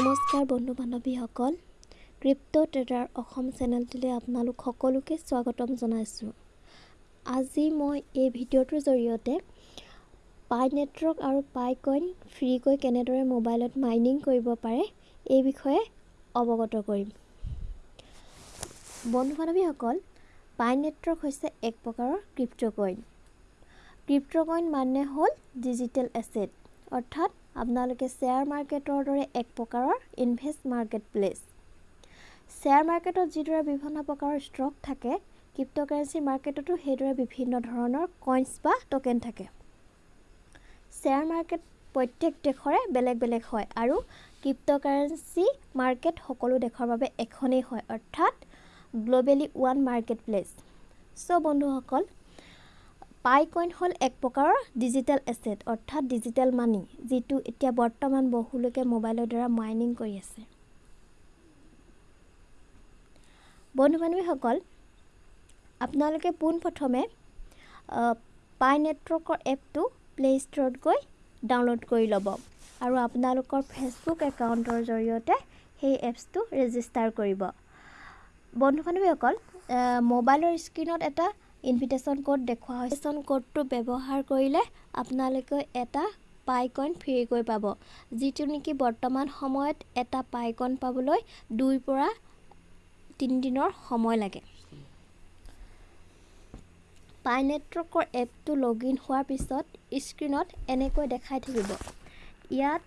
নমস্কাৰ বন্ধু বান্ধৱীসকল ক্ৰিপ্ট' ট্ৰেডাৰ অসম চেনেলটোলৈ আপোনালোক সকলোকে স্বাগতম জনাইছোঁ। আজি মই এই ভিডিঅ'টোৰ জৰিয়তে পাই নেটৱৰ্ক আৰু পাই কইন ফ্ৰীকৈ কেনেদৰে মোবাইলত মাইনিং কৰিব পাৰে এই বিষয়ে অৱগত কৰিম। বন্ধু বান্ধৱীসকল পাই নেটৱৰ্ক হৈছে এক প্ৰকাৰৰ ক্ৰিপ্ট' কইন। ক্ৰিপ্ট' কইন মানে হ'ল ডিজিটেল এছেট। অৰ্থাৎ আপোনালোকে শ্বেয়াৰ মাৰ্কেটৰ দৰে এক প্ৰকাৰৰ ইনভেষ্ট মাৰ্কেট প্লেচ শ্বেয়াৰ মাৰ্কেটত যিদৰে বিভিন্ন প্ৰকাৰৰ ষ্টক থাকে ক্ৰিপ্ট'কাৰেঞ্চি মাৰ্কেটতো সেইদৰে বিভিন্ন ধৰণৰ কইনছ বা টকেন থাকে। শ্বেয়াৰ মাৰ্কেট প্ৰত্যেক দেশৰে বেলেগ বেলেগ হয় আৰু ক্ৰিপ্ট'কাৰেঞ্চি মাৰ্কেট সকলো দেশৰ বাবে এখনেই হয় অৰ্থাৎ globally one market place so' বন্ধুসকল পাই কইন হ'ল এক প্ৰকাৰৰ ডিজিটেল এছেট অৰ্থাৎ ডিজিটেল মানি যিটো এতিয়া বৰ্তমান বহুলোকে মোবাইলৰ দ্বাৰা মাইনিং কৰি আছে। বন্ধু বান্ধৱীসকল আপোনালোকে পোনপ্ৰথমে পাই নেটৱৰ্কৰ এপটো প্লে' ষ্ট'ৰত গৈ ডাউনলোড কৰি ল'ব আৰু আপোনালোকৰ ফেচবুক একাউণ্টৰ জৰিয়তে সেই এপছটো ৰেজিষ্টাৰ কৰিব। বন্ধু বান্ধৱীসকল মোবাইলৰ স্ক্ৰীণত এটা ইনভিটেশ্যন কোড দেখুওৱা হৈছে। কোডটো ব্যৱহাৰ কৰিলে আপোনালোকে এটা পাইকইন ফ্ৰীকৈ পাব। যিটো নেকি বৰ্তমান সময়ত এটা পাইকইন পাবলৈ দুইৰ পৰা তিনিদিনৰ সময় লাগে। পাই নেটৱৰ্কৰ এপটো লগ ইন হোৱাৰ পিছত স্ক্ৰীণত এনেকৈ দেখাই থাকিব। ইয়াত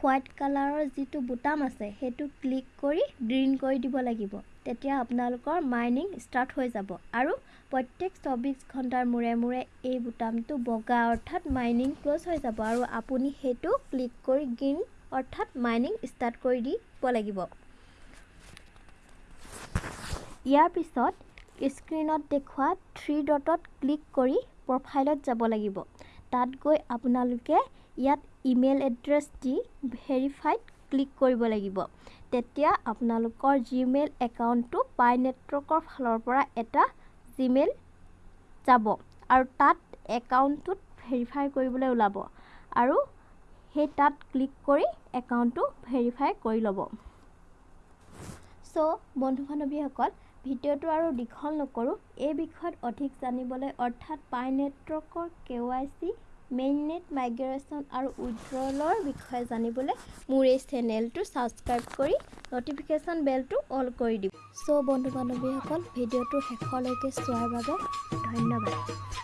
হোৱাইট কালাৰৰ যিটো বুটাম আছে সেইটো ক্লিক কৰি গ্ৰীণ কৰি দিব লাগিব। তেতিয়া আপোনালোকৰ মাইনিং ষ্টাৰ্ট হৈ যাব। আৰু প্ৰত্যেক চৌবিছ ঘণ্টাৰ মূৰে মূৰে এই বুটামটো বগা অৰ্থাৎ মাইনিং ক্ল'জ হৈ যাব আৰু আপুনি সেইটো ক্লিক কৰি গ্ৰীণ অৰ্থাৎ মাইনিং ষ্টাৰ্ট কৰি দিব লাগিব। ইয়াৰ পিছত স্ক্ৰীণত দেখুওৱা থ্ৰী ডটত ক্লিক কৰি প্ৰফাইলত যাব লাগিব। তাত গৈ আপোনালোকে ইয়াত ইমেইল এড্ৰেছ দি ভেৰিফাইড ক্লিক কৰিব লাগিব। তেতিয়া আপোনালোকৰ জিমেইল একাউণ্টটো পাই নেটৱৰ্কৰ ফালৰ পৰা এটা জিমেইল যাব আৰু তাত একাউণ্টটোত ভেৰিফাই কৰিবলৈ ওলাব আৰু সেই তাত ক্লিক কৰি একাউণ্টটো ভেৰিফাই কৰি ল'ব। চ' বন্ধু বান্ধৱীসকল ভিডিঅ'টো আৰু দীঘল নকৰোঁ এই বিষয়ত অধিক জানিবলৈ অৰ্থাৎ পাই নেটৱৰ্কৰ K Y C mainnet migration আৰু উইড্ৰলৰ বিষয়ে জানিবলৈ মোৰ এই চেনেলটো ছাবস্ক্ৰাইব কৰি ন'টিফিকেশ্যন বেলটো অল কৰি দিব। চ' বন্ধু বান্ধৱীসকল ভিডিঅ'টো শেষলৈকে চোৱাৰ বাবে ধন্যবাদ।